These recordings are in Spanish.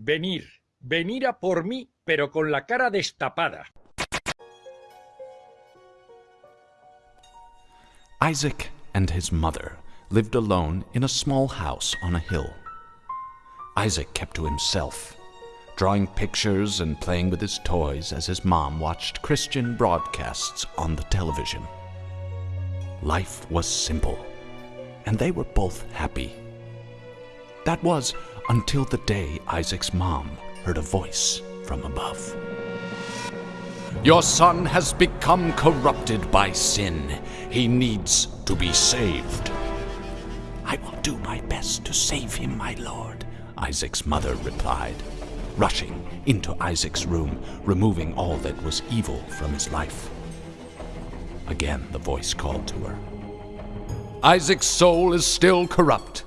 Venir, venir a por mí, pero con la cara destapada. Isaac and his mother lived alone in a small house on a hill. Isaac kept to himself, drawing pictures and playing with his toys as his mom watched Christian broadcasts on the television. Life was simple, and they were both happy. That was until the day Isaac's mom heard a voice from above. Your son has become corrupted by sin. He needs to be saved. I will do my best to save him, my lord, Isaac's mother replied, rushing into Isaac's room, removing all that was evil from his life. Again, the voice called to her. Isaac's soul is still corrupt.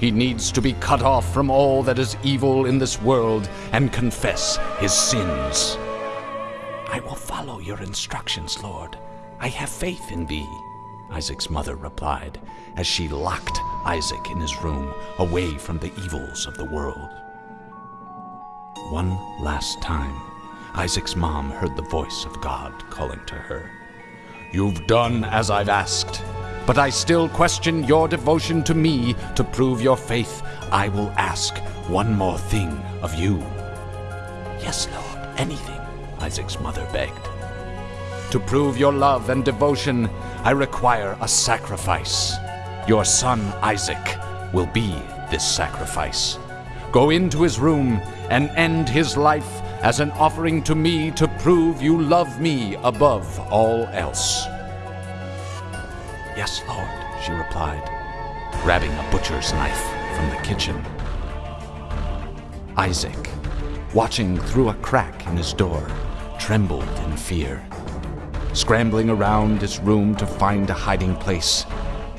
He needs to be cut off from all that is evil in this world and confess his sins. I will follow your instructions, Lord. I have faith in thee, Isaac's mother replied as she locked Isaac in his room away from the evils of the world. One last time, Isaac's mom heard the voice of God calling to her. You've done as I've asked, but I still question your devotion to me to prove your faith. I will ask one more thing of you. Yes, Lord, anything, Isaac's mother begged. To prove your love and devotion, I require a sacrifice. Your son Isaac will be this sacrifice. Go into his room and end his life as an offering to me to prove you love me above all else. Yes, Lord, she replied, grabbing a butcher's knife from the kitchen. Isaac, watching through a crack in his door, trembled in fear. Scrambling around his room to find a hiding place,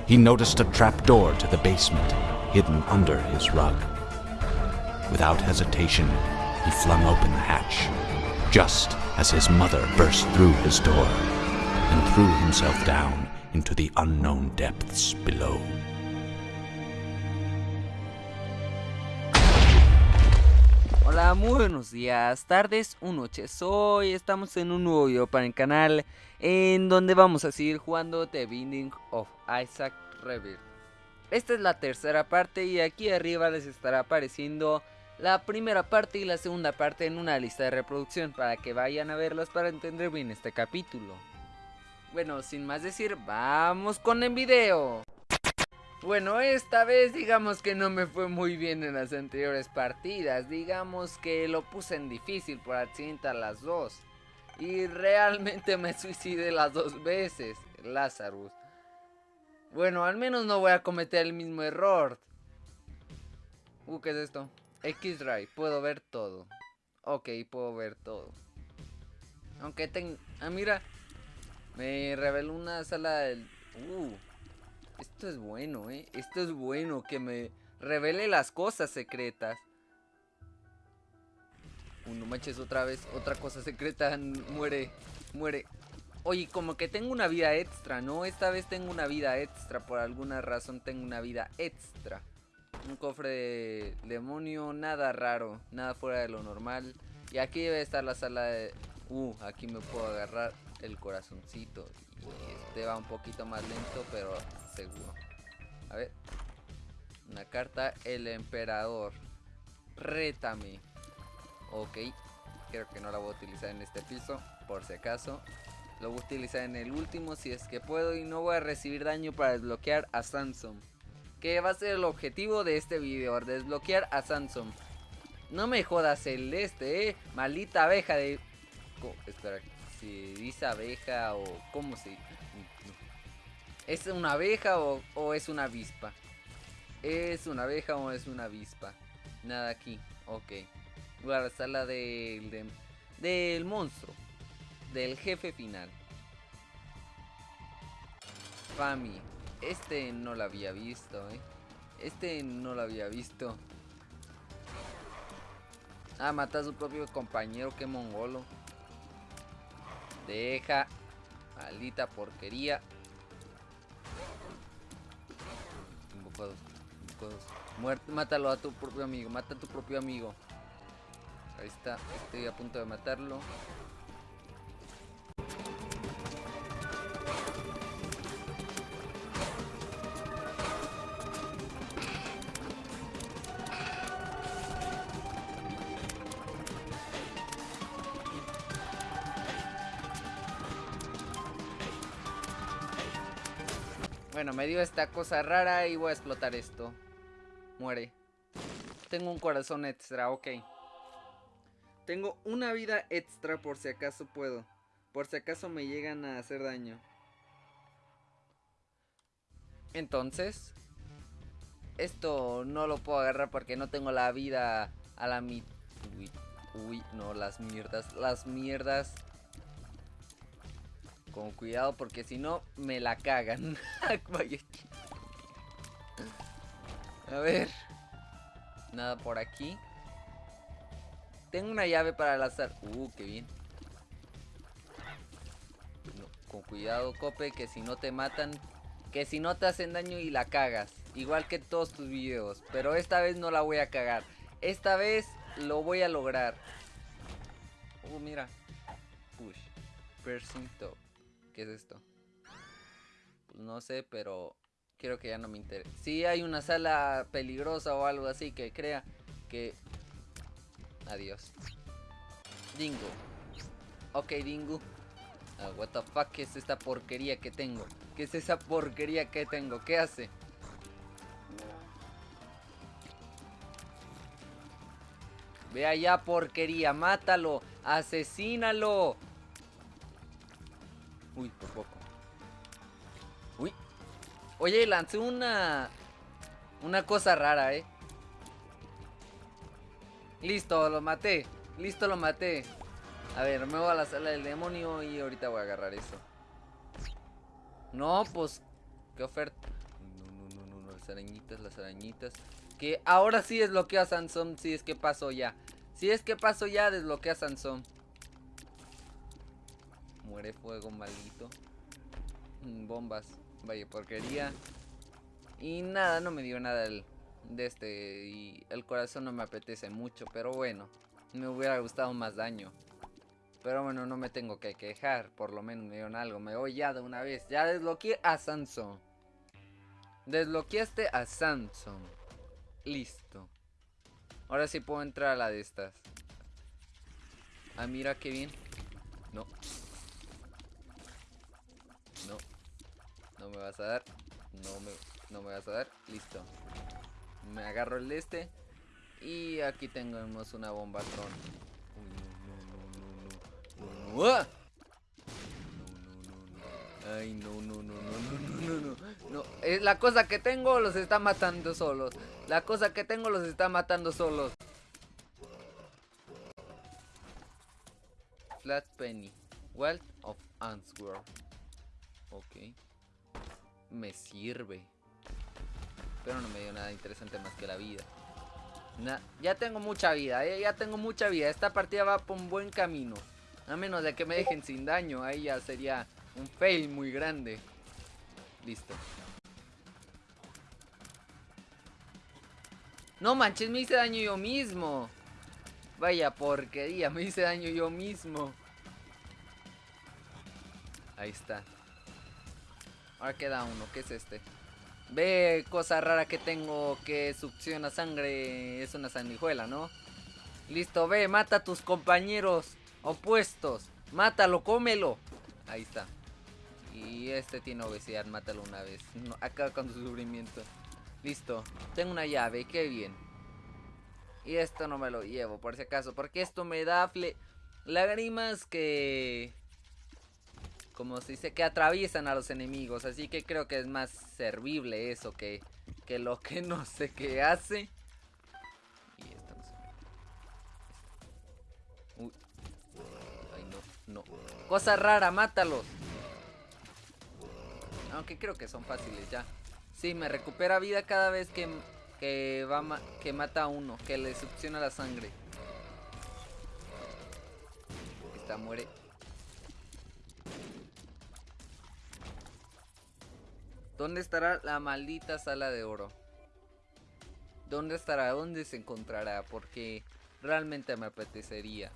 he noticed a trap door to the basement hidden under his rug. Without hesitation, he flung open the hatch, just as his mother burst through his door and threw himself down into the unknown depths below. Hola, muy buenos días, tardes o noches. Hoy estamos en un nuevo video para el canal en donde vamos a seguir jugando The Binding of Isaac Rebirth. Esta es la tercera parte y aquí arriba les estará apareciendo la primera parte y la segunda parte en una lista de reproducción para que vayan a verlas para entender bien este capítulo. Bueno, sin más decir, vamos con el video. Bueno, esta vez digamos que no me fue muy bien en las anteriores partidas. Digamos que lo puse en difícil por accidente a las dos. Y realmente me suicidé las dos veces, Lazarus. Bueno, al menos no voy a cometer el mismo error. Uh, ¿qué es esto? X-Ray, puedo ver todo. Ok, puedo ver todo. Aunque tengo... Ah, mira. Me reveló una sala del... Uh, esto es bueno, ¿eh? Esto es bueno, que me revele las cosas secretas. Uh, no manches otra vez, otra cosa secreta muere, muere. Oye, como que tengo una vida extra, ¿no? Esta vez tengo una vida extra, por alguna razón tengo una vida extra. Un cofre de demonio, nada raro, nada fuera de lo normal. Y aquí debe estar la sala de... Uh, aquí me puedo agarrar el corazoncito. Y este va un poquito más lento, pero seguro. A ver. Una carta, el emperador. Rétame. Ok. Creo que no la voy a utilizar en este piso, por si acaso. Lo voy a utilizar en el último si es que puedo y no voy a recibir daño para desbloquear a Samsung. Que va a ser el objetivo de este video, desbloquear a Samsung. No me jodas celeste, eh. Maldita abeja de... espera, si dice abeja o cómo se... ¿Es una abeja o, o, es una avispa? ¿Es una abeja o es una avispa? Nada aquí, ok. Voy a la sala del, de, del monstruo. Del jefe final. Fami. Este no lo había visto, eh. Este no lo había visto. Ah, mata a su propio compañero, qué mongolo. Deja. Maldita porquería. Muerte, mátalo a tu propio amigo, mata a tu propio amigo. Ahí está, estoy a punto de matarlo. Me dio esta cosa rara y voy a explotar esto. Muere. Tengo un corazón extra, ok. Tengo una vida extra por si acaso puedo. Por si acaso me llegan a hacer daño. Entonces, esto no lo puedo agarrar porque no tengo la vida a la mitad. Uy, uy, no, las mierdas, las mierdas. Con cuidado porque si no me la cagan. a ver. Nada por aquí. Tengo una llave para el azar. Uh, qué bien. con cuidado, Cope, que si no te matan, que si no te hacen daño y la cagas. Igual que todos tus videos. Pero esta vez no la voy a cagar. Esta vez lo voy a lograr. Uh, mira. Push. Piercing top. ¿Qué es esto? Pues no sé, pero quiero que ya no me interese. Si hay una sala peligrosa o algo así que crea que... Adiós. Dingo. Ok, Dingo. Ah, what the fuck, ¿qué es esta porquería que tengo? ¿Qué es esa porquería que tengo? ¿Qué hace? Ve allá, porquería, mátalo, asesínalo. Uy, por poco. Uy. Oye, lancé una... Una cosa rara, ¿eh? Listo, lo maté. Listo, lo maté. A ver, me voy a la sala del demonio y ahorita voy a agarrar eso. No, pues... ¿Qué oferta? No, no, no, no, las arañitas, las arañitas. Que ahora sí desbloqueo a Sansón, si es que pasó ya. Si es que pasó ya, desbloqueo a Sansón. Muere fuego, maldito. Mm, bombas. Vaya porquería. Y nada, no me dio nada el, de este. Y el corazón no me apetece mucho. Pero bueno, me hubiera gustado más daño. Pero bueno, no me tengo que quejar. Por lo menos me dieron algo. Me voy ya de una vez. Ya desbloqueé a Samson. Desbloqueaste a Samson. Listo. Ahora sí puedo entrar a la de estas. Ah, mira qué bien. No. No me vas a dar. No me, no me vas a dar. Listo. Me agarro el de este. Y aquí tenemos una bomba tron. Uy, no, no, no, no, no. no. ¡Ah! Ay, no, no, no, no, no, no, no, no. La cosa que tengo los está matando solos. La cosa que tengo los está matando solos. Flat Penny. Wealth of Answer. Ok. Me sirve. Pero no me dio nada interesante más que la vida. ya tengo mucha vida, ¿eh? Ya tengo mucha vida. Esta partida va por un buen camino. A menos de que me dejen sin daño. Ahí ya sería un fail muy grande. Listo. No manches, me hice daño yo mismo. Vaya porquería, me hice daño yo mismo. Ahí está. Ahora queda uno, ¿qué es este? Ve, cosa rara que tengo que succiona sangre. Es una sanguijuela, ¿no? Listo, ve, mata a tus compañeros opuestos. Mátalo, cómelo. Ahí está. Y este tiene obesidad, mátalo una vez. acaba con su sufrimiento. Listo, tengo una llave, qué bien. Y esto no me lo llevo, por si acaso. Porque esto me da fle lágrimas que como se dice, que atraviesan a los enemigos. Así que creo que es más servible eso que, que lo que no sé qué hace. Y estamos... Uy. Ay, no, no. Cosa rara, mátalos. Aunque creo que son fáciles ya. Sí, me recupera vida cada vez que, que, va que mata a uno, que le succiona la sangre. Esta muere. ¿Dónde estará la maldita sala de oro? ¿Dónde estará? ¿Dónde se encontrará? Porque Realmente me apetecería.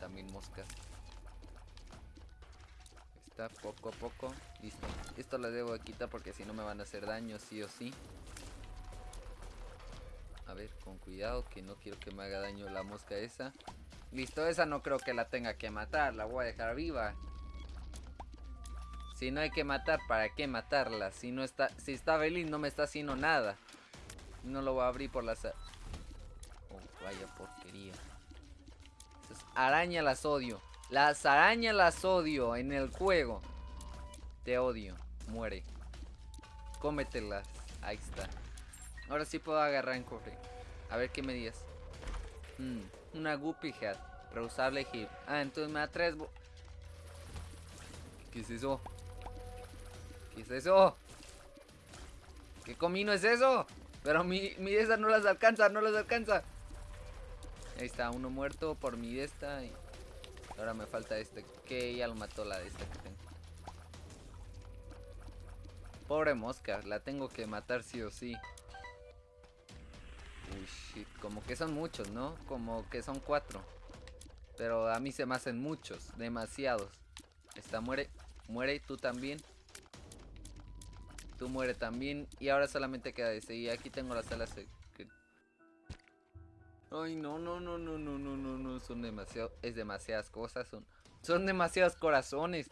También moscas. Está poco a poco. Listo. Esto lo debo quitar porque si no me van a hacer daño sí o sí. A ver, con cuidado que no quiero que me haga daño la mosca esa. Listo, esa no creo que la tenga que matar. La voy a dejar viva. Si no hay que matar, ¿para qué matarla? Si no está, si está feliz no me está haciendo nada. No lo voy a abrir por las... Oh, vaya porquería. araña las odio. Las arañas las odio en el juego. Te odio. Muere. Cómetelas. Ahí está. Ahora sí puedo agarrar en cofre. A ver qué me digas. Hmm, una Guppy Hat. Reusable hip. Ah, entonces me da tres... ¿Qué es eso? ¿Qué es eso? ¿Qué comino es eso? Pero mi, mi esta no las alcanza, no las alcanza. Ahí está, uno muerto por mi de esta. Y ahora me falta este. Que ya lo mató la de esta que tengo. Pobre mosca, la tengo que matar sí o sí. Uy, shit. Como que son muchos, ¿no? Como que son cuatro. Pero a mí se me hacen muchos, demasiados. Esta muere, muere, tú también. Tú muere también. Y ahora solamente queda ese. Y aquí tengo las alas. Ay, no, no, no, no, no, no, no, no. Son demasiado. Es demasiadas cosas. Son. Son demasiados corazones.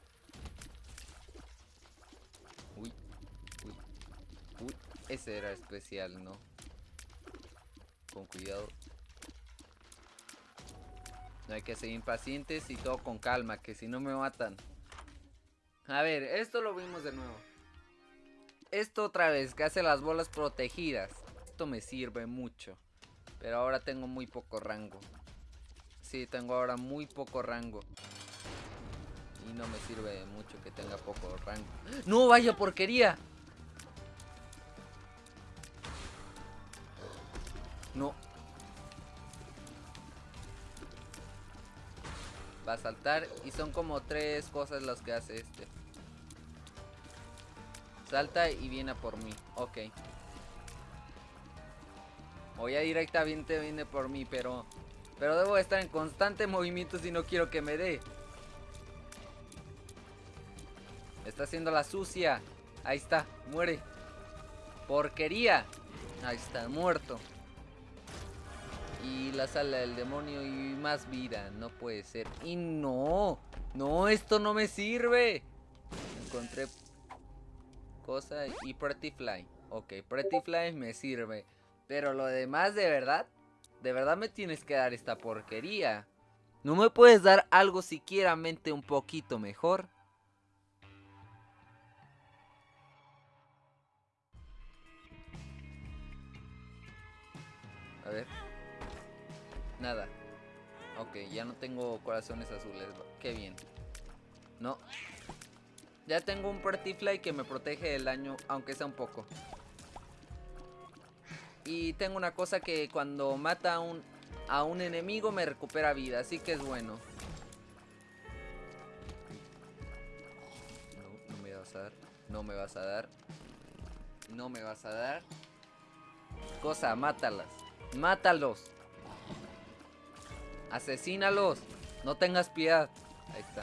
Uy. Uy. Uy. Ese era especial, ¿no? Con cuidado. No hay que ser impacientes y todo con calma, que si no me matan. A ver, esto lo vimos de nuevo. Esto otra vez, que hace las bolas protegidas. Esto me sirve mucho. Pero ahora tengo muy poco rango. Sí, tengo ahora muy poco rango. Y no me sirve mucho que tenga poco rango. ¡No, vaya porquería! Va a saltar y son como tres cosas las que hace este. Salta y viene por mí. Ok. O ya directamente viene por mí, pero... Pero debo estar en constante movimiento si no quiero que me dé. Está haciendo la sucia. Ahí está, muere. Porquería. Ahí está, muerto. Y la sala del demonio y más vida. No puede ser. Y no. No, esto no me sirve. Encontré cosa y Pretty Fly. Ok, Pretty Fly me sirve. Pero lo demás, de verdad, de verdad me tienes que dar esta porquería. ¿No me puedes dar algo siquiera mente un poquito mejor? A ver. Nada. Ok, ya no tengo corazones azules. Qué bien. No, ya tengo un Pretty Fly que me protege del daño, aunque sea un poco. Y tengo una cosa que cuando mata a un, a un enemigo me recupera vida, así que es bueno. No, no me vas a dar. No me vas a dar. No me vas a dar. Cosa, mátalas. Mátalos. Asesínalos. No tengas piedad. Ahí está.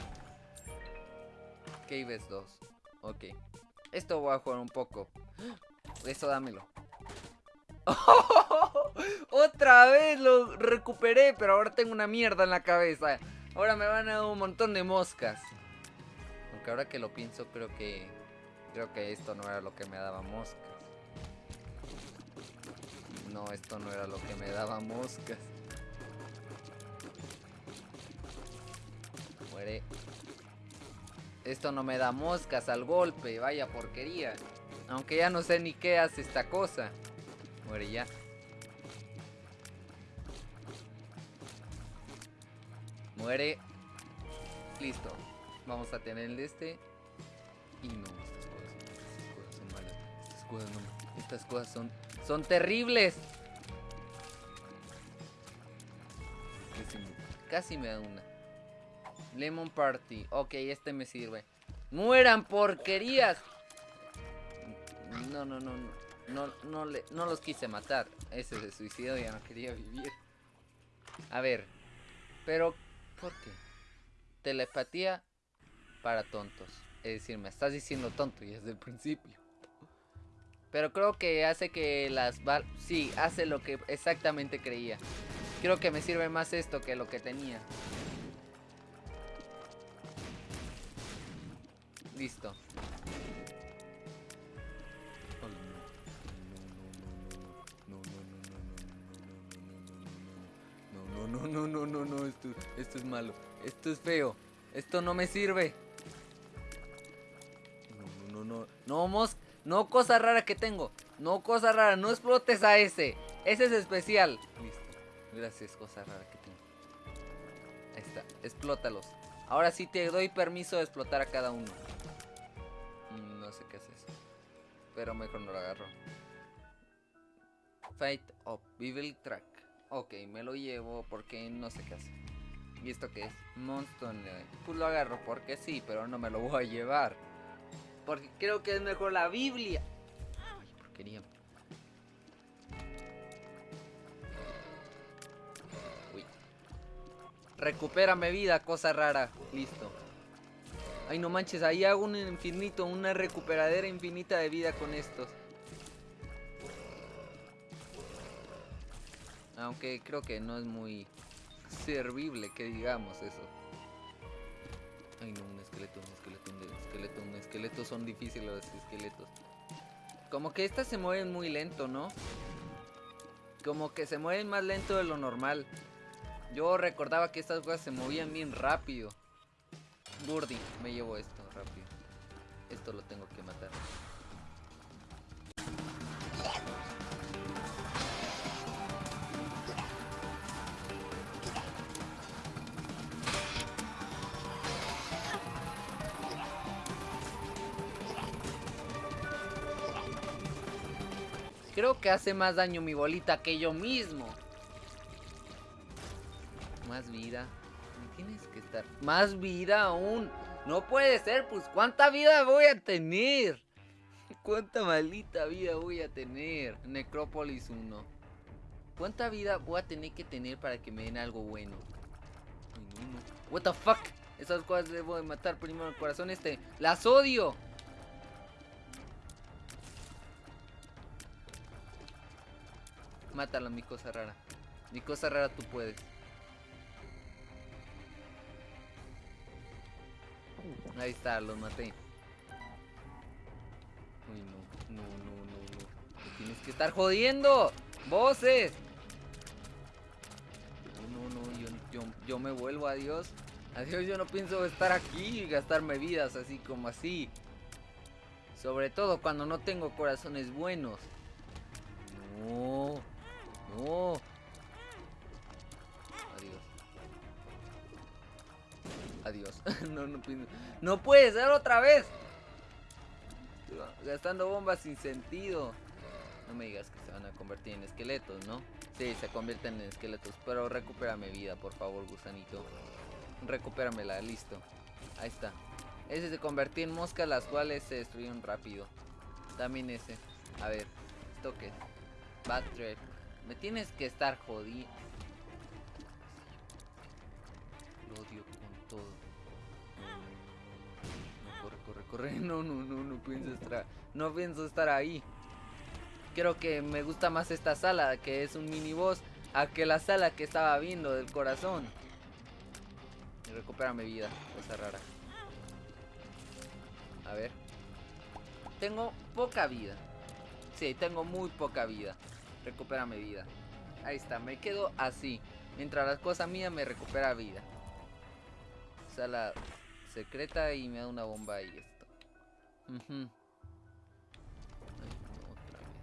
Caves 2. Ok. Esto voy a jugar un poco. Eso dámelo. Otra vez lo recuperé, pero ahora tengo una mierda en la cabeza. Ahora me van a dar un montón de moscas. Aunque ahora que lo pienso, creo que... Creo que esto no era lo que me daba moscas. No, esto no era lo que me daba moscas. Esto no me da moscas al golpe, vaya porquería. Aunque ya no sé ni qué hace esta cosa. Muere ya. Muere. Listo. Vamos a tener el de este. Y no, estas cosas, son malas. Estas cosas no. Estas cosas son. Son terribles. Casi me da una. Lemon Party. Ok, este me sirve. ¡Mueran porquerías! No, no, no, no. No, no, le, no los quise matar. Ese se suicidó, ya no quería vivir. A ver. Pero, ¿por qué? Telepatía para tontos. Es decir, me estás diciendo tonto y desde el principio. Pero creo que hace que las bal... Sí, hace lo que exactamente creía. Creo que me sirve más esto que lo que tenía. Listo. No, no, no, no, no, no, esto, esto es malo. Esto es feo. Esto no me sirve. No, no, no, no. No, mos... No cosa rara que tengo. No cosa rara. No explotes a ese. Ese es especial. Listo. Gracias, cosa rara que tengo. Ahí está. Explótalos. Ahora sí te doy permiso de explotar a cada uno. No sé qué es eso. Pero mejor no lo agarro. Fight of Evil Track. Ok, me lo llevo porque no sé qué hace. ¿Y esto qué es? Monster. Pues lo agarro porque sí, pero no me lo voy a llevar. Porque creo que es mejor la Biblia. Ay, porquería. Uy. Recupérame vida, cosa rara. Listo. Ay, no manches, ahí hago un infinito, una recuperadera infinita de vida con estos. Aunque creo que no es muy servible que digamos eso. Ay no, un esqueleto, un esqueleto, un esqueleto, un esqueleto. Son difíciles los esqueletos. Como que estas se mueven muy lento, ¿no? Como que se mueven más lento de lo normal. Yo recordaba que estas cosas se movían bien rápido. Burdi, me llevo esto rápido. Esto lo tengo que matar. Creo que hace más daño mi bolita que yo mismo. Más vida. Tienes que estar. Más vida aún. No puede ser, pues ¿cuánta vida voy a tener? ¿Cuánta maldita vida voy a tener? Necrópolis 1. ¿Cuánta vida voy a tener que tener para que me den algo bueno? What the fuck? Esas cosas debo de matar primero el corazón este. ¡Las odio! Mátalo, mi cosa rara. Mi cosa rara, tú puedes. Ahí está, los maté. Uy, no, no, no, no, no. Me tienes que estar jodiendo. ¡Voces! No, no, no, yo, yo, yo me vuelvo, adiós. Adiós, yo no pienso estar aquí y gastarme vidas así como así. Sobre todo cuando no tengo corazones buenos. No. No. Adiós. No, no. No puede ser otra vez. Gastando bombas sin sentido. No me digas que se van a convertir en esqueletos, ¿no? Sí, se convierten en esqueletos. Pero recupérame vida, por favor, gusanito. Recupéramela, listo. Ahí está. Ese se convirtió en moscas, las cuales se destruyeron rápido. También ese. A ver, ¿esto qué? Bad trip. Me tienes que estar jodido. Lo odio No, no, no, no, no, pienso estar. No pienso estar ahí. Creo que me gusta más esta sala, que es un mini boss, a que la sala que estaba viendo del corazón. Y recupérame vida, cosa rara. A ver. Tengo poca vida. Sí, tengo muy poca vida. Recupérame vida. Ahí está, me quedo así. Mientras las cosas mías me recupera vida. Sala secreta y me da una bomba y Ay, no, otra vez.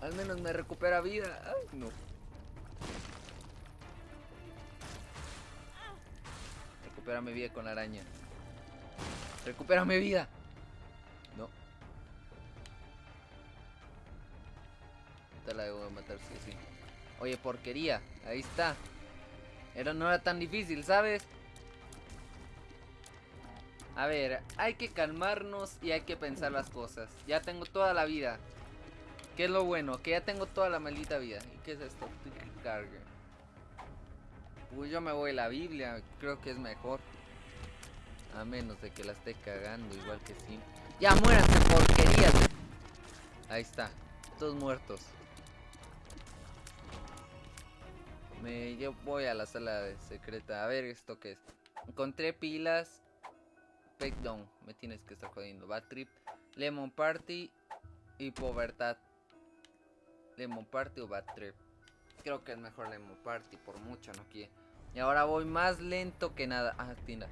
Al menos me recupera vida. Ay, no. Recupérame vida con la araña. Recupérame vida. No. Esta la debo de matar sí sí. Oye, porquería. Ahí está. Era, no era tan difícil, ¿sabes? A ver, hay que calmarnos y hay que pensar las cosas. Ya tengo toda la vida. ¿Qué es lo bueno? Que ya tengo toda la maldita vida. ¿Y qué es esto? Cargue. Uy, yo me voy a la Biblia. Creo que es mejor. A menos de que la esté cagando, igual que sí. ¡Ya muéranse, porquerías! Ahí está. Todos muertos. Me, yo voy a la sala secreta. A ver esto que es. Encontré pilas. Down. Me tienes que estar jodiendo. Bad Trip. Lemon Party. Y Povertad. Lemon Party o Bad Trip. Creo que es mejor Lemon Party. Por mucho no quiere. Y ahora voy más lento que nada. Ah, tienda.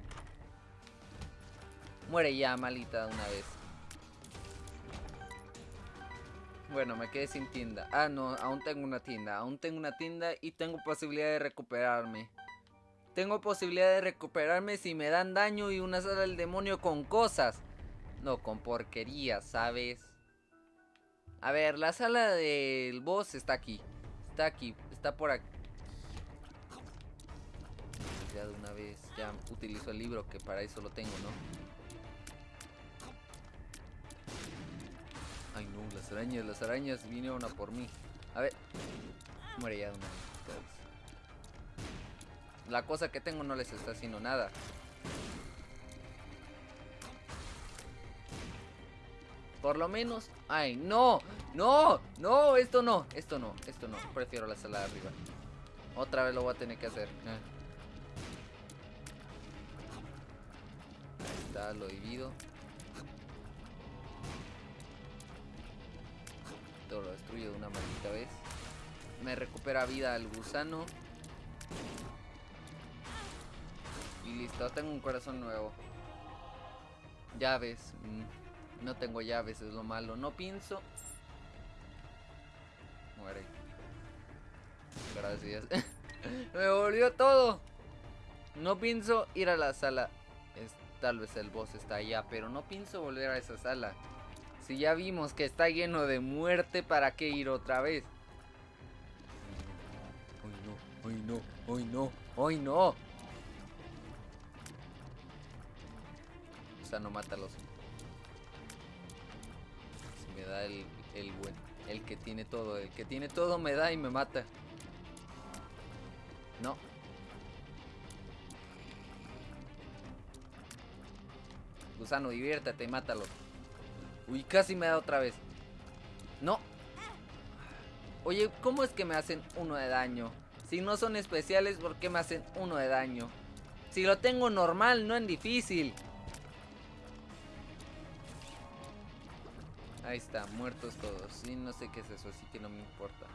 Muere ya, malita, una vez. Bueno, me quedé sin tienda. Ah, no, aún tengo una tienda. Aún tengo una tienda y tengo posibilidad de recuperarme. Tengo posibilidad de recuperarme si me dan daño y una sala del demonio con cosas. No, con porquería, ¿sabes? A ver, la sala del boss está aquí. Está aquí, está por aquí. Ya de una vez, ya utilizo el libro que para eso lo tengo, ¿no? Ay no, las arañas, las arañas vinieron a por mí. A ver. Muere ya de una vez. La cosa que tengo no les está haciendo nada. Por lo menos... ¡Ay, no! ¡No! ¡No! Esto no. Esto no. Esto no. Prefiero la sala de arriba. Otra vez lo voy a tener que hacer. Eh. Ahí está, lo divido. lo destruyo de una maldita vez. Me recupera vida el gusano. Y listo, tengo un corazón nuevo. Llaves. Mm, no tengo llaves, es lo malo. No pienso. Muere. Gracias. Me volvió todo. No pienso ir a la sala. Es, tal vez el boss está allá, pero no pienso volver a esa sala. Si ya vimos que está lleno de muerte, ¿para qué ir otra vez? Hoy no, hoy no, hoy no, hoy no. Sea, no mátalos. Me da el, el buen, el que tiene todo, el que tiene todo me da y me mata. No. Gusano, diviértate, mátalo. Uy, casi me da otra vez. No. Oye, ¿cómo es que me hacen uno de daño? Si no son especiales, ¿por qué me hacen uno de daño? Si lo tengo normal, no en difícil. Ahí está, muertos todos. Sí, no sé qué es eso, así que no me importa.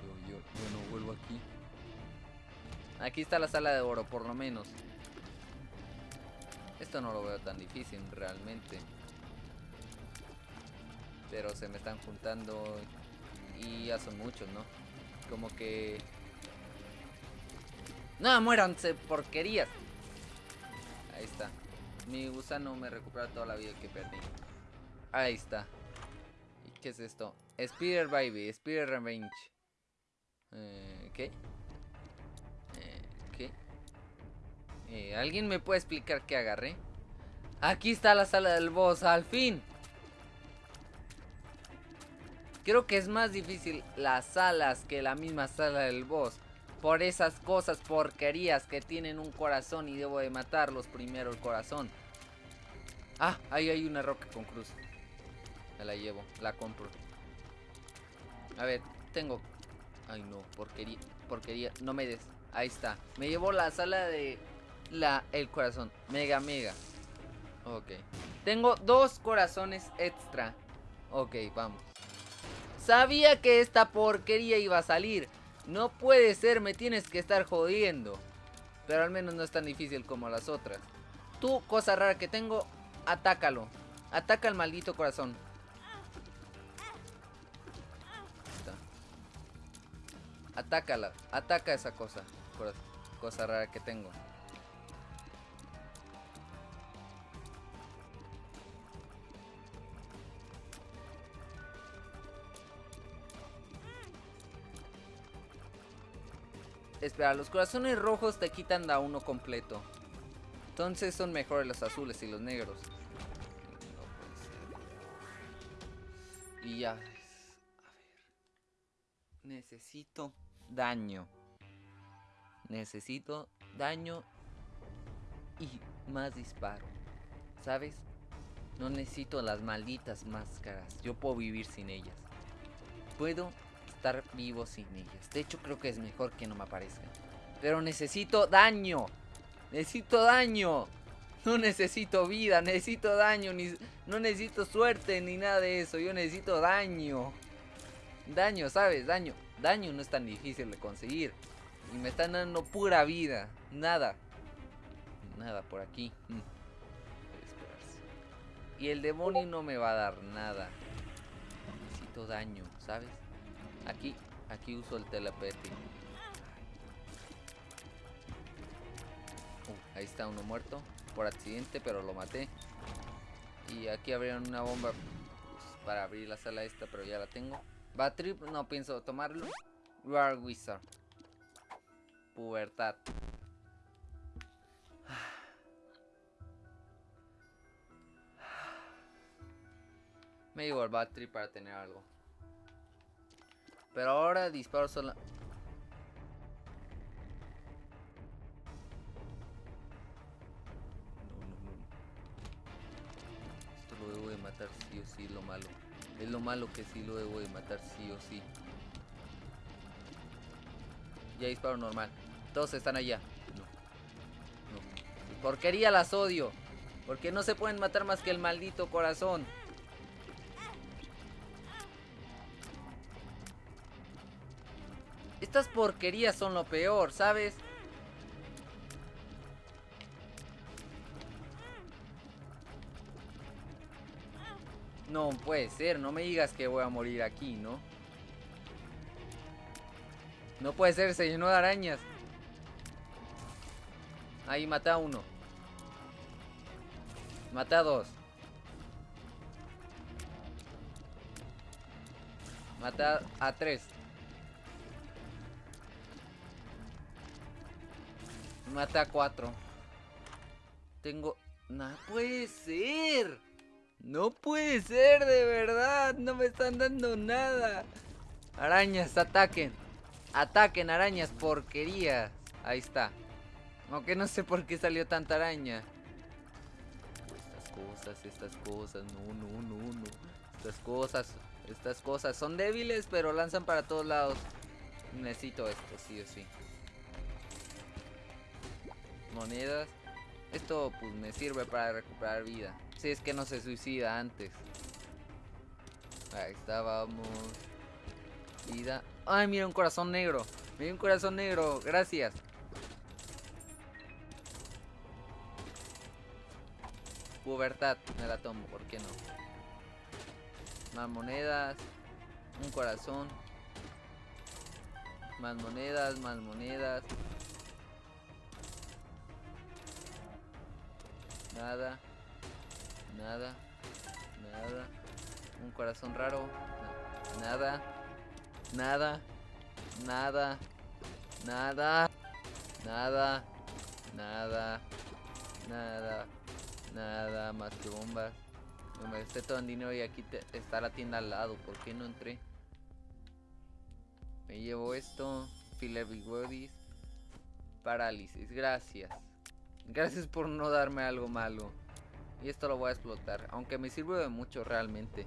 Yo, yo, yo no vuelvo aquí. Aquí está la sala de oro, por lo menos. Esto no lo veo tan difícil realmente. Pero se me están juntando y ya son muchos, ¿no? Como que... ¡No, muéranse, porquerías! Ahí está. Mi gusano me recupera toda la vida que perdí. Ahí está. ¿Y qué es esto? Spider Baby, Spider Revenge. Eh, ¿Qué? Eh, ¿Alguien me puede explicar qué agarré? Aquí está la sala del boss, al fin. Creo que es más difícil las salas que la misma sala del boss. Por esas cosas porquerías que tienen un corazón y debo de matarlos primero el corazón. Ah, ahí hay una roca con cruz. Me la llevo, la compro. A ver, tengo... Ay no, porquería, porquería, no me des. Ahí está. Me llevo la sala de la, el corazón. Mega, mega. Ok. Tengo dos corazones extra. Ok, vamos. Sabía que esta porquería iba a salir. No puede ser, me tienes que estar jodiendo. Pero al menos no es tan difícil como las otras. Tú, cosa rara que tengo, atácalo. Ataca al maldito corazón. Atácala, ataca esa cosa. Cosa rara que tengo. Espera, los corazones rojos te quitan da uno completo. Entonces son mejores los azules y los negros. Y ya. A ver. Necesito daño. Necesito daño y más disparo. ¿Sabes? No necesito las malditas máscaras. Yo puedo vivir sin ellas. Puedo estar vivo sin ellas. De hecho, creo que es mejor que no me aparezcan. Pero necesito daño. Necesito daño. No necesito vida, necesito daño. Ni, no necesito suerte ni nada de eso. Yo necesito daño. Daño, ¿sabes? Daño. Daño no es tan difícil de conseguir. Y me están dando pura vida. Nada. Nada por aquí. Mm. Y el demonio no me va a dar nada. Necesito daño, ¿sabes? Aquí, aquí uso el telepete. Uh, ahí está uno muerto. Por accidente, pero lo maté. Y aquí abrieron una bomba pues, para abrir la sala esta, pero ya la tengo. Battery, no pienso tomarlo. War Wizard. Pubertad. Me llevo el battery para tener algo. Pero ahora disparo solo... No, no, no. Esto lo debo de matar sí o sí, lo malo. Es lo malo que sí lo debo de matar sí o sí. Ya disparo normal. Todos están allá. No. No. Porquería las odio. Porque no se pueden matar más que el maldito corazón. Estas porquerías son lo peor, ¿sabes? No puede ser, no me digas que voy a morir aquí, ¿no? No puede ser, se llenó de arañas. Ahí maté a uno. Maté a dos. Maté a tres. Mata a cuatro. Tengo... No puede ser. No puede ser, de verdad. No me están dando nada. Arañas, ataquen. Ataquen, arañas, porquerías. Ahí está. Aunque no sé por qué salió tanta araña. Estas cosas, estas cosas. No, no, no, no. Estas cosas, estas cosas son débiles, pero lanzan para todos lados. Necesito esto, sí o sí monedas. Esto pues me sirve para recuperar vida. Si es que no se suicida antes. Ahí está, vamos. Vida. Ay, mira un corazón negro. Mira un corazón negro. Gracias. Pubertad. Me la tomo, ¿por qué no? Más monedas. Un corazón. Más monedas, más monedas. Nada. Nada. Nada. Un corazón raro. Nada. Nada. Nada. Nada. Nada. Nada. Nada. Nada más que bombas. me gasté todo en dinero y aquí está la tienda al lado. ¿Por qué no entré? Me llevo esto. Filler Parálisis. Gracias. Gracias por no darme algo malo. Y esto lo voy a explotar. Aunque me sirve de mucho realmente.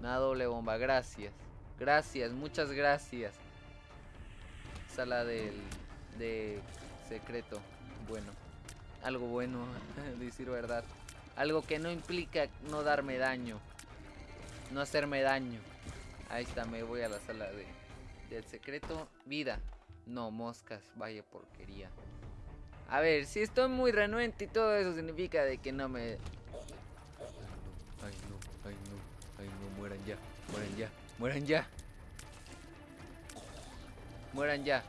Una doble bomba. Gracias. Gracias. Muchas gracias. Sala del... De secreto. Bueno. Algo bueno. decir verdad. Algo que no implica no darme daño. No hacerme daño. Ahí está. Me voy a la sala de... Del secreto. Vida. No, moscas. Vaya porquería. A ver, si estoy muy renuente y todo eso significa de que no me... Ay no, ay no, ay no, ay no, mueran ya, mueran ya, mueran ya. Mueran ya.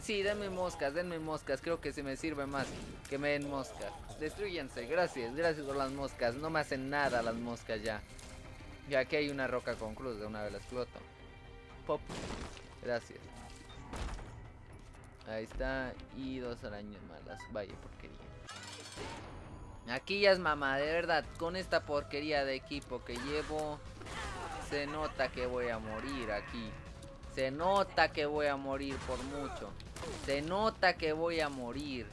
Sí, denme moscas, denme moscas, creo que se me sirve más que me den moscas. Destruyanse, gracias, gracias por las moscas, no me hacen nada las moscas ya. Y aquí hay una roca con cruz, de una vez la exploto. Pop, gracias. Ahí está. Y dos arañas malas. Vaya porquería. Aquí ya es mamá, de verdad. Con esta porquería de equipo que llevo. Se nota que voy a morir aquí. Se nota que voy a morir por mucho. Se nota que voy a morir.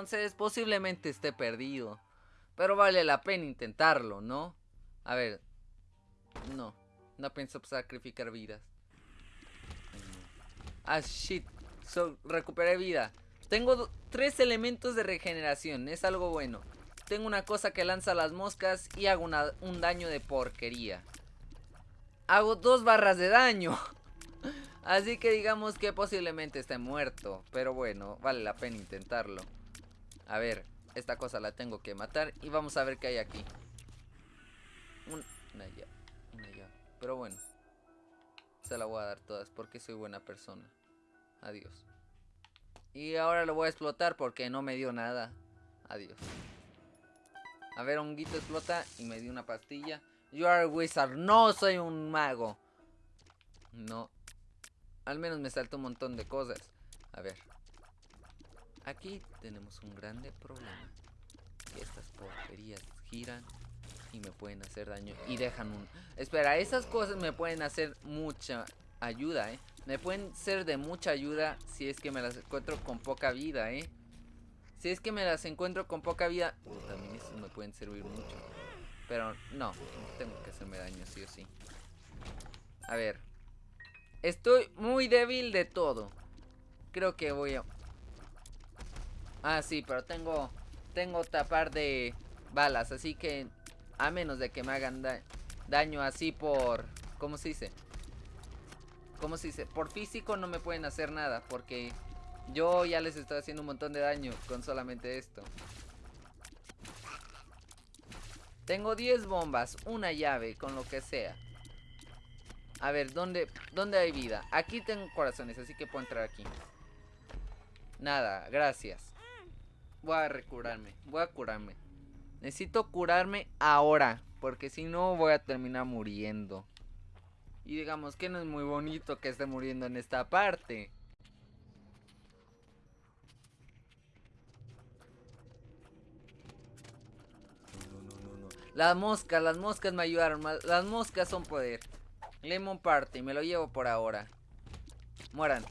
Entonces posiblemente esté perdido. Pero vale la pena intentarlo, ¿no? A ver. No. No pienso sacrificar vidas. Ah, shit. recuperé vida. Tengo tres elementos de regeneración. Es algo bueno. Tengo una cosa que lanza las moscas y hago un daño de porquería. Hago dos barras de daño. Así que digamos que posiblemente esté muerto. Pero bueno, vale la pena intentarlo. A ver, esta cosa la tengo que matar. Y vamos a ver qué hay aquí. una llave. Una llave. Pero bueno. Se la voy a dar todas porque soy buena persona. Adiós. Y ahora lo voy a explotar porque no me dio nada. Adiós. A ver, honguito explota y me dio una pastilla. You are a wizard. No soy un mago. No. Al menos me saltó un montón de cosas. A ver. Aquí tenemos un grande problema. Estas porquerías giran y me pueden hacer daño. Y dejan un... Espera, esas cosas me pueden hacer mucha ayuda, ¿eh? Me pueden ser de mucha ayuda si es que me las encuentro con poca vida, ¿eh? Si es que me las encuentro con poca vida... también esas me pueden servir mucho. Pero no, tengo que hacerme daño sí o sí. A ver. Estoy muy débil de todo. Creo que voy a... Ah, sí, pero tengo tengo tapar de balas, así que a menos de que me hagan daño así por ¿cómo se dice? ¿Cómo se dice? Por físico no me pueden hacer nada porque yo ya les estoy haciendo un montón de daño con solamente esto. Tengo 10 bombas, una llave, con lo que sea. A ver, ¿dónde, ¿dónde hay vida? Aquí tengo corazones, así que puedo entrar aquí. Nada, gracias. Voy a recurarme. Voy a curarme. Necesito curarme ahora. Porque si no voy a terminar muriendo. Y digamos que no es muy bonito que esté muriendo en esta parte. Las moscas, las moscas me ayudaron. Las moscas son poder. Lemon Party, me lo llevo por ahora. Mueran.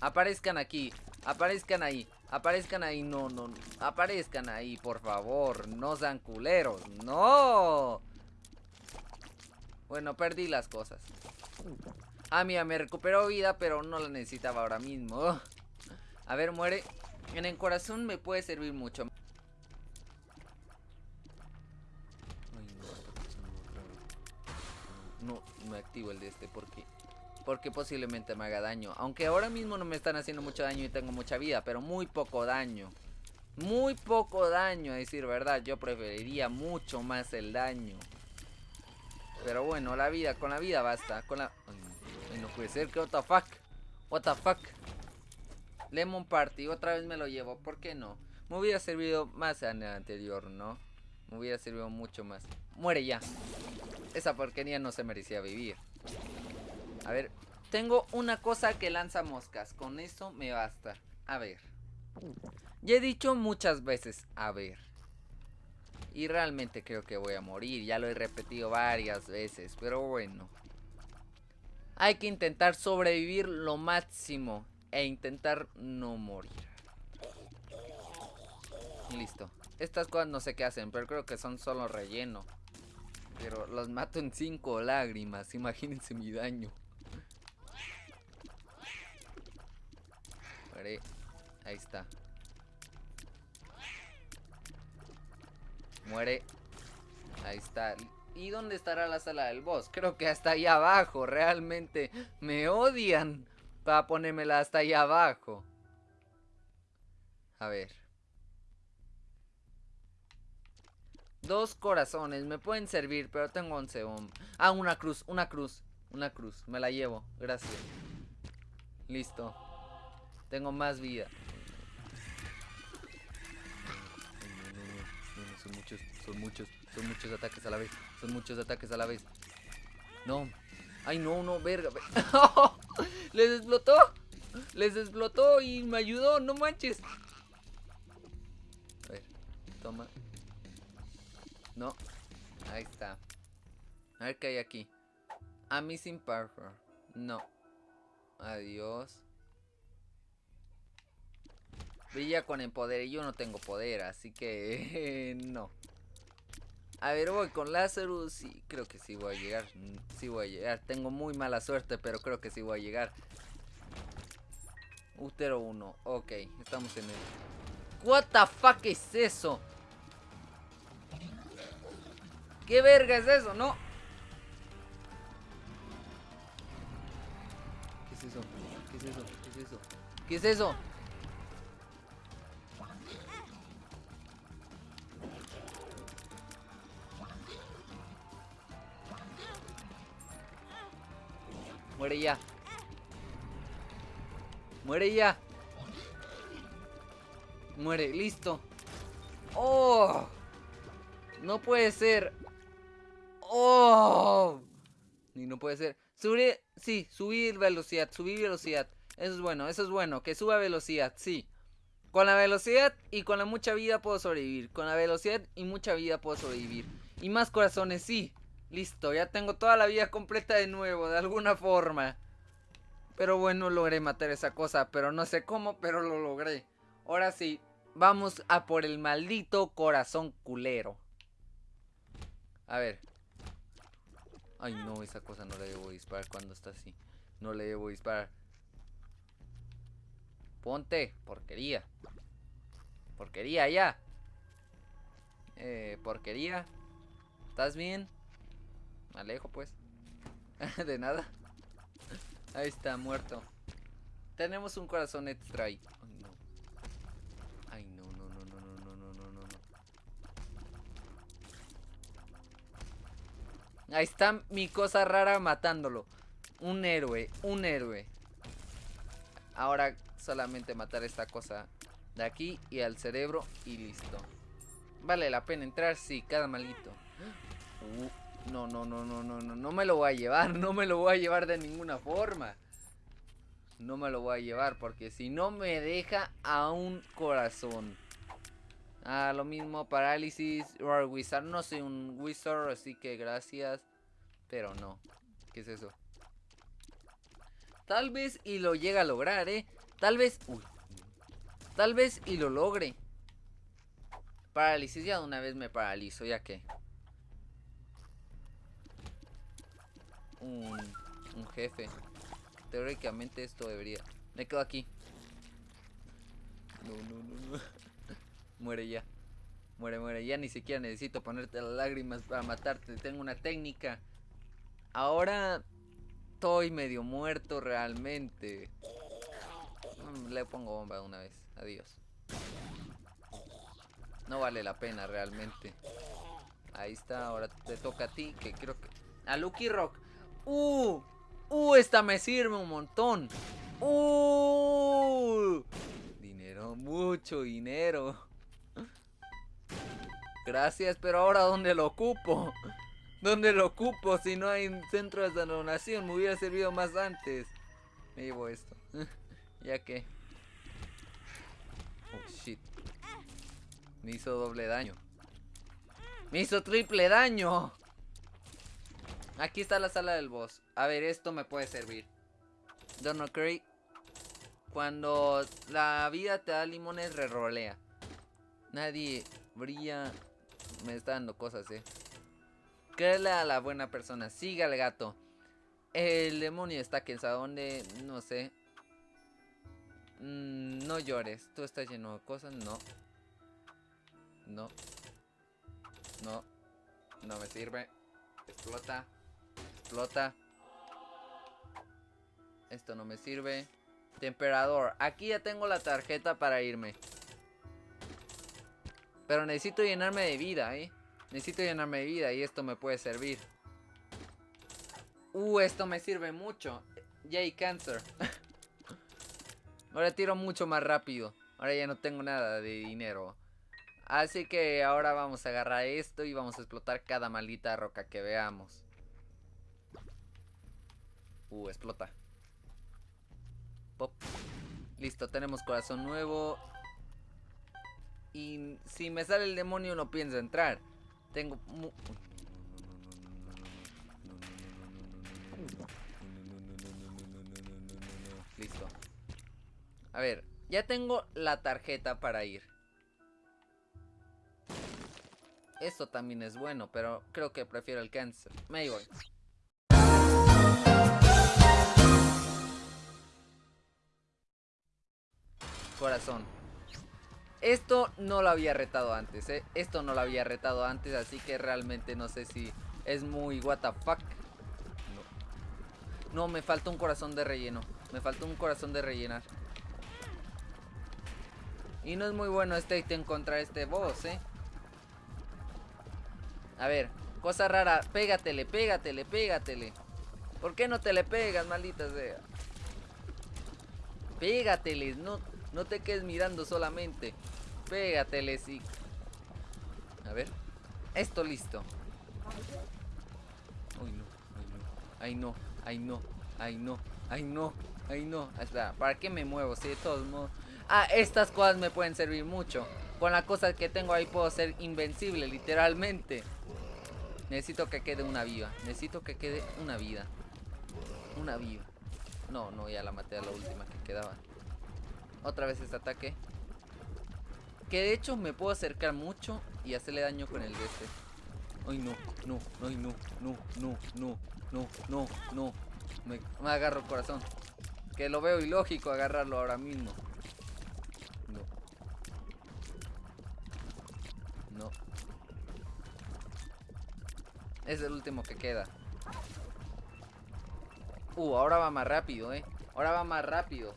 Aparezcan aquí. Aparezcan ahí. Aparezcan ahí, no, no, Aparezcan ahí, por favor. No sean culeros. ¡No! Bueno, perdí las cosas. Ah, mira, me recuperó vida, pero no la necesitaba ahora mismo. A ver, muere. En el corazón me puede servir mucho. no, no activo el de este porque porque posiblemente me haga daño. Aunque ahora mismo no me están haciendo mucho daño y tengo mucha vida, pero muy poco daño. Muy poco daño, a decir verdad. Yo preferiría mucho más el daño. Pero bueno, la vida, con la vida basta. Con la... Ay, no puede ser, que what the fuck. What the fuck. Lemon Party, otra vez me lo llevo, ¿por qué no? Me hubiera servido más en el anterior, ¿no? Me hubiera servido mucho más. Muere ya. Esa porquería no se merecía vivir. A ver, tengo una cosa que lanza moscas. Con eso me basta. A ver. Ya he dicho muchas veces, a ver. Y realmente creo que voy a morir. Ya lo he repetido varias veces. Pero bueno. Hay que intentar sobrevivir lo máximo. E intentar no morir. Listo. Estas cosas no sé qué hacen. Pero creo que son solo relleno. Pero los mato en cinco lágrimas. Imagínense mi daño. Ahí está. Muere. Ahí está. ¿Y dónde estará la sala del boss? Creo que hasta ahí abajo. Realmente me odian para ponérmela hasta ahí abajo. A ver. Dos corazones. Me pueden servir, pero tengo 11 Ah, una cruz, una cruz. Una cruz. Me la llevo. Gracias. Listo. Tengo más vida. son muchos, son muchos, son muchos ataques a la vez. Son muchos ataques a la vez. No. Ay, no, no, verga. Les explotó. Les explotó y me ayudó, no manches. A ver, toma. No. Ahí está. A ver qué hay aquí. A Missing Parker. No. Adiós. Brilla con el poder y yo no tengo poder, así que no. A ver, voy con Lazarus. Sí, creo que sí voy a llegar. Mm, sí voy a llegar. Tengo muy mala suerte, pero creo que sí voy a llegar. Utero 1. Ok, estamos en el... What es eso? ¿Qué verga es eso? No. ¿Qué es eso? ¿Qué es eso? ¿Qué es eso? ¿Qué es eso? Muere ya. Muere ya. Muere, listo. ¡Oh! No puede ser. ¡Oh! Ni no puede ser. Subir, sí, subir velocidad, subir velocidad. Eso es bueno, eso es bueno. Que suba velocidad, sí. Con la velocidad y con la mucha vida puedo sobrevivir. Con la velocidad y mucha vida puedo sobrevivir. Y más corazones, sí. Listo, ya tengo toda la vida completa de nuevo, de alguna forma. Pero bueno, logré matar esa cosa, pero no sé cómo, pero lo logré. Ahora sí, vamos a por el maldito corazón culero. A ver. Ay no, esa cosa no le debo disparar cuando está así. No le debo disparar. Ponte, porquería. Porquería ya. Eh, porquería. ¿Estás bien? Alejo pues. de nada. Ahí está, muerto. Tenemos un corazón extra ahí. Ay, no. Ay, no, no, no, no, no, no, no, no, no. Ahí está mi cosa rara matándolo. Un héroe, un héroe. Ahora solamente matar esta cosa de aquí y al cerebro y listo. Vale la pena entrar, sí, cada malito. Uh. No, no, no, no, no, no, no me lo voy a llevar, no me lo voy a llevar de ninguna forma. No me lo voy a llevar porque si no me deja a un corazón. Ah, lo mismo, parálisis, Roar Wizard. No soy un Wizard, así que gracias. Pero no. ¿Qué es eso? Tal vez y lo llega a lograr, ¿eh? Tal vez... Uy. Tal vez y lo logre. Parálisis, ya una vez me paralizo, ya que... un, jefe. Teóricamente esto debería... Me quedo aquí. No, no, no, no. muere ya. Muere, muere. Ya ni siquiera necesito ponerte las lágrimas para matarte. Tengo una técnica. Ahora estoy medio muerto realmente. Mm, le pongo bomba una vez. Adiós. No vale la pena realmente. Ahí está. Ahora te toca a ti. Que creo que... A Lucky Rock. Uh, uh, esta me sirve un montón. Uh, dinero, mucho dinero. Gracias, pero ahora ¿dónde lo ocupo? ¿Dónde lo ocupo? Si no hay centro de donación, me hubiera servido más antes. Me llevo esto. ya que. Oh shit. Me hizo doble daño. Me hizo triple daño. Aquí está la sala del boss. A ver, esto me puede servir. Donald Curry. Cuando la vida te da limones, rerolea. Nadie brilla. Me está dando cosas, eh. Créele a la buena persona. Siga al gato. El demonio está aquí. ¿A dónde? No sé. Mm, no llores. Tú estás lleno de cosas. No. No. No. No me sirve. Explota. Explota. Esto no me sirve. Temperador. Aquí ya tengo la tarjeta para irme. Pero necesito llenarme de vida, ¿eh? Necesito llenarme de vida y esto me puede servir. Uh, esto me sirve mucho. Yay, cáncer. ahora tiro mucho más rápido. Ahora ya no tengo nada de dinero. Así que ahora vamos a agarrar esto y vamos a explotar cada maldita roca que veamos. Uh, explota. Pop. Listo, tenemos corazón nuevo. Y si me sale el demonio no pienso entrar. Tengo... Listo. A ver, ya tengo la tarjeta para ir. Esto también es bueno, pero creo que prefiero el cáncer. Me voy. Corazón. Esto no lo había retado antes, ¿eh? Esto no lo había retado antes, así que realmente no sé si es muy what. No, no me falta un corazón de relleno. Me falta un corazón de rellenar. Y no es muy bueno este ítem contra este boss, ¿eh? A ver, cosa rara. Pégatele, pégatele, pégatele. ¿Por qué no te le pegas, maldita sea? Pégatele, no, no te quedes mirando solamente. Pégatele, sí. A ver. Esto listo. Uy, no, ay no, ay no, ay no, ay no, ay no. Espera, ¿para qué me muevo? Si de todos modos. Ah, estas cosas me pueden servir mucho. Con la cosa que tengo ahí puedo ser invencible, literalmente. Necesito que quede una viva. Necesito que quede una vida. Una viva. No, no, ya la maté a la última que quedaba. Otra vez este ataque. Que de hecho me puedo acercar mucho y hacerle daño con el de este. Ay no, no, no, no, no, no, no, no, no, no. Me, me agarro el corazón. Que lo veo ilógico agarrarlo ahora mismo. No. No. Es el último que queda. Uh, ahora va más rápido, eh. Ahora va más rápido.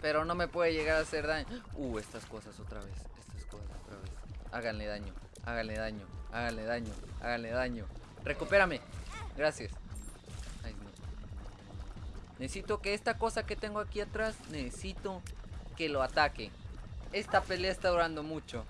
Pero no me puede llegar a hacer daño. Uh, estas cosas otra vez. Estas cosas otra vez. Háganle daño. Háganle daño. Háganle daño. Háganle daño. Recupérame. Gracias. Ay. Necesito que esta cosa que tengo aquí atrás. Necesito que lo ataque. Esta pelea está durando mucho.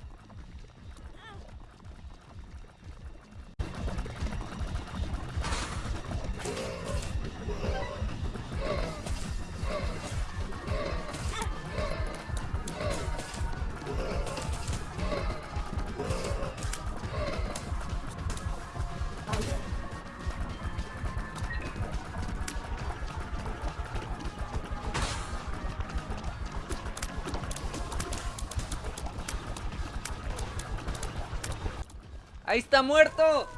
¡Ahí está muerto!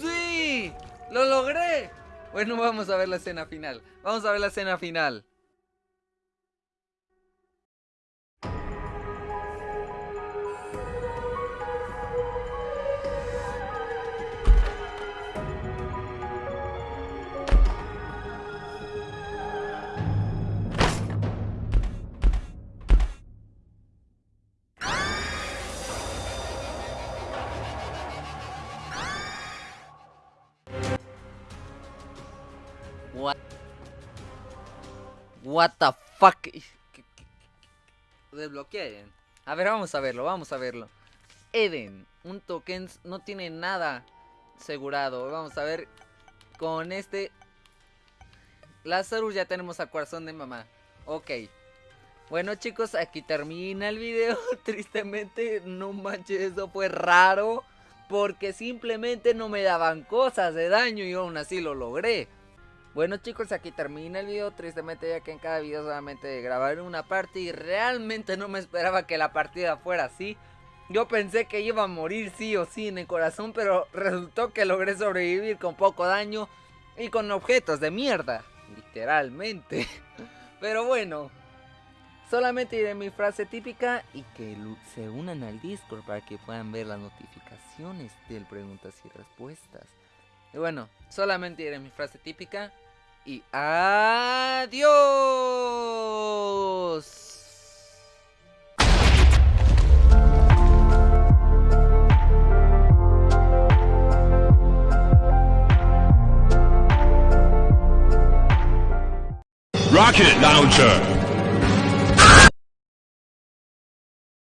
¡Sí! ¡Lo logré! Bueno, vamos a ver la escena final. Vamos a ver la escena final. What? The fuck? Desbloqueen. A ver, vamos a verlo, vamos a verlo. Eden, un token no tiene nada asegurado. Vamos a ver con este Lazarus ya tenemos a corazón de mamá. Ok. Bueno chicos, aquí termina el video. Tristemente, no manches, eso fue raro. Porque simplemente no me daban cosas de daño y aún así lo logré. Bueno chicos, aquí termina el video. Tristemente ya que en cada video solamente grabar una parte y realmente no me esperaba que la partida fuera así. Yo pensé que iba a morir sí o sí en el corazón, pero resultó que logré sobrevivir con poco daño y con objetos de mierda. Literalmente. Pero bueno, Solamente diré mi frase típica y que se unan al Discord para que puedan ver las notificaciones del preguntas y respuestas. Y bueno, solamente diré mi frase típica y adiós. Rocket Launcher